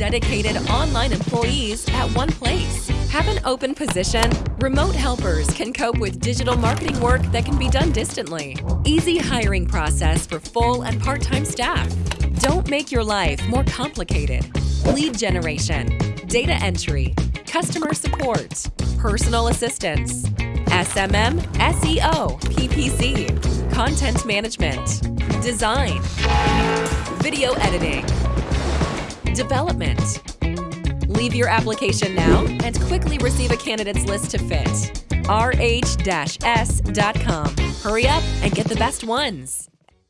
dedicated online employees at one place. Have an open position? Remote helpers can cope with digital marketing work that can be done distantly. Easy hiring process for full and part-time staff. Don't make your life more complicated. Lead generation, data entry, customer support, personal assistance, SMM, SEO, PPC, content management, design, video editing, development. Leave your application now and quickly receive a candidates list to fit. rh-s.com. Hurry up and get the best ones.